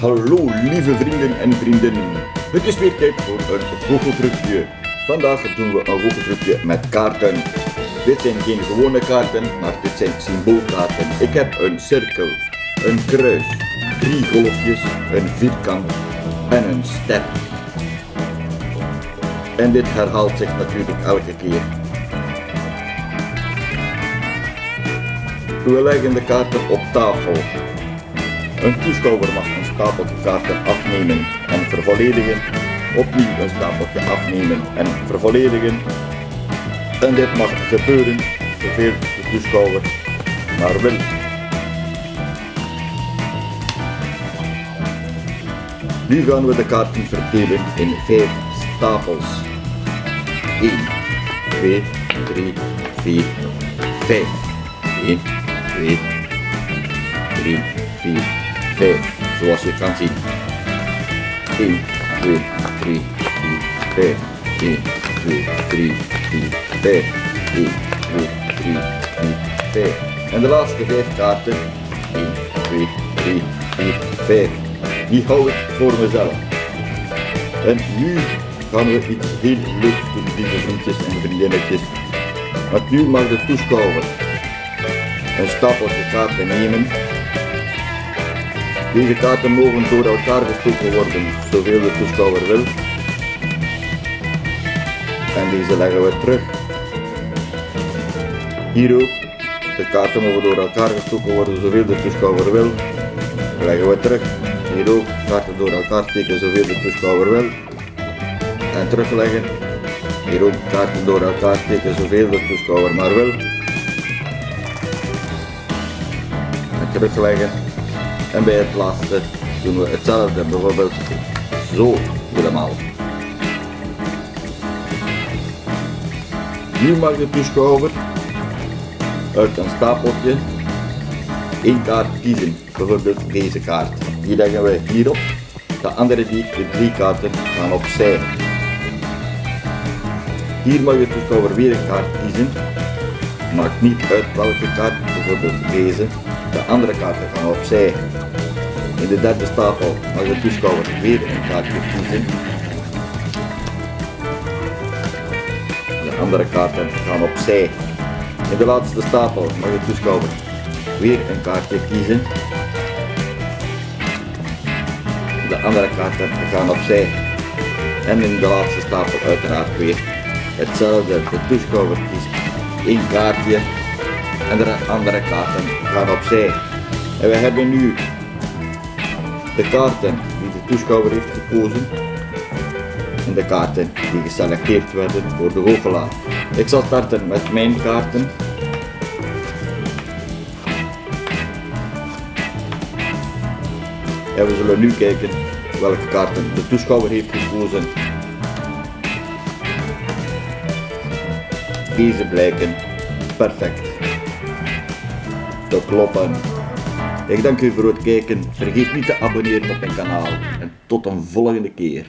Hallo lieve vrienden en vriendinnen. Het is weer tijd voor een goocheltrucje. Vandaag doen we een goocheltrucje met kaarten. Dit zijn geen gewone kaarten, maar dit zijn symboolkaarten. Ik heb een cirkel, een kruis, drie golfjes, een vierkant en een ster. En dit herhaalt zich natuurlijk elke keer. We leggen de kaarten op tafel. Een toeschouwer mag een stapeltje kaarten afnemen en vervolledigen. Opnieuw een stapeltje afnemen en vervolledigen. En dit mag gebeuren zoveel de toeschouwer maar wil. Nu gaan we de kaarten verdelen in vijf stapels. 1, 2, 3, 4, 5. 1, 2, 3, 4, 5. Zoals je kan zien. 1, 2, 3, 4, 5. 1, 2, 3, 4, 5. 1, 2, 3, 4, 5. En de laatste 5 kaarten. 1, 2, 3, 4, 5. Die hou ik voor mezelf. En nu gaan we iets heel leuks doen, lieve vriendjes en vriendinnetjes. Want nu mag de toeschouwer een stapeltje kaarten nemen. Deze kaarten mogen door elkaar gestoken worden, zoveel de toeschouwer wil. En deze leggen we terug. Hier ook. De kaarten mogen door elkaar gestoken worden, zoveel de toeschouwer wil. Leggen we terug. Hier ook. Kaarten door elkaar steken, zoveel de toeschouwer wil. En terugleggen. Hier ook kaarten door elkaar steken, zoveel de toeschouwer maar wil. En terugleggen. En bij het laatste doen we hetzelfde, bijvoorbeeld zo helemaal. Nu mag de toeschouwer uit een stapeltje één kaart kiezen, bijvoorbeeld deze kaart. Die leggen we hierop, de andere die, de drie kaarten, gaan opzij. Hier mag de toeschouwer weer een kaart kiezen, maakt niet uit welke kaart, deze. De andere kaarten gaan opzij. In de derde stapel mag de toeschouwer weer een kaartje kiezen. De andere kaarten gaan opzij. In de laatste stapel mag de toeschouwer weer een kaartje kiezen. De andere kaarten gaan opzij. En in de laatste stapel uiteraard weer hetzelfde. De toeschouwer kiest één kaartje en de andere kaarten gaan opzij. En we hebben nu de kaarten die de toeschouwer heeft gekozen en de kaarten die geselecteerd werden door de goochelaar. Ik zal starten met mijn kaarten. En we zullen nu kijken welke kaarten de toeschouwer heeft gekozen. Deze blijken perfect te kloppen. Ik dank u voor het kijken. Vergeet niet te abonneren op mijn kanaal. En tot een volgende keer.